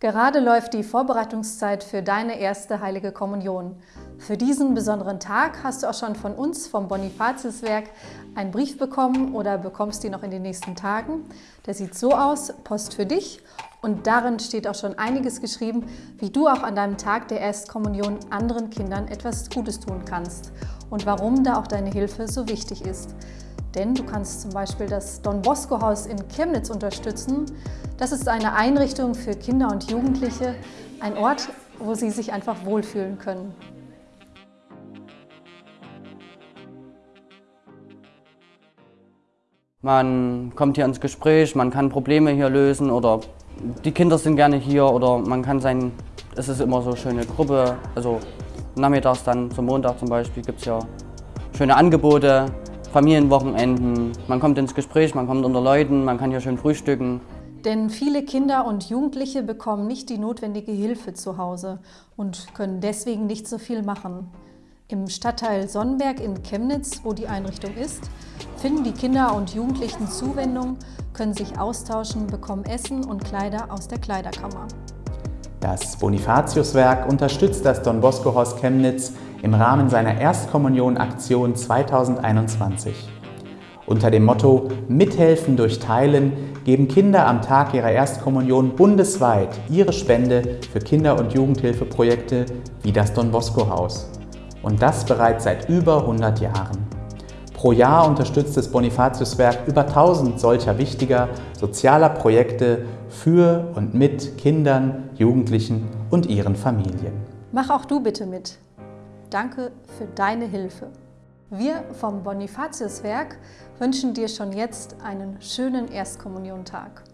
Gerade läuft die Vorbereitungszeit für deine erste Heilige Kommunion. Für diesen besonderen Tag hast du auch schon von uns vom Bonifatiuswerk einen Brief bekommen oder bekommst ihn noch in den nächsten Tagen. Der sieht so aus, Post für dich und darin steht auch schon einiges geschrieben, wie du auch an deinem Tag der Erstkommunion anderen Kindern etwas Gutes tun kannst und warum da auch deine Hilfe so wichtig ist. Denn du kannst zum Beispiel das Don Bosco Haus in Chemnitz unterstützen. Das ist eine Einrichtung für Kinder und Jugendliche, ein Ort, wo sie sich einfach wohlfühlen können. Man kommt hier ins Gespräch, man kann Probleme hier lösen oder die Kinder sind gerne hier oder man kann sein, es ist immer so eine schöne Gruppe, also nachmittags dann zum Montag zum Beispiel gibt es ja schöne Angebote, Familienwochenenden, man kommt ins Gespräch, man kommt unter Leuten, man kann hier schön frühstücken. Denn viele Kinder und Jugendliche bekommen nicht die notwendige Hilfe zu Hause und können deswegen nicht so viel machen. Im Stadtteil Sonnenberg in Chemnitz, wo die Einrichtung ist, finden die Kinder und Jugendlichen Zuwendung, können sich austauschen, bekommen Essen und Kleider aus der Kleiderkammer. Das Bonifatiuswerk unterstützt das Don Bosco Haus Chemnitz im Rahmen seiner Erstkommunion-Aktion 2021. Unter dem Motto Mithelfen durch Teilen geben Kinder am Tag ihrer Erstkommunion bundesweit ihre Spende für Kinder- und Jugendhilfeprojekte wie das Don Bosco Haus. Und das bereits seit über 100 Jahren. Pro Jahr unterstützt das Bonifatiuswerk über 1000 solcher wichtiger sozialer Projekte für und mit Kindern, Jugendlichen und ihren Familien. Mach auch du bitte mit. Danke für deine Hilfe. Wir vom Bonifatiuswerk wünschen dir schon jetzt einen schönen Erstkommuniontag.